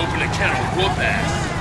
open a kennel, of whoop ass.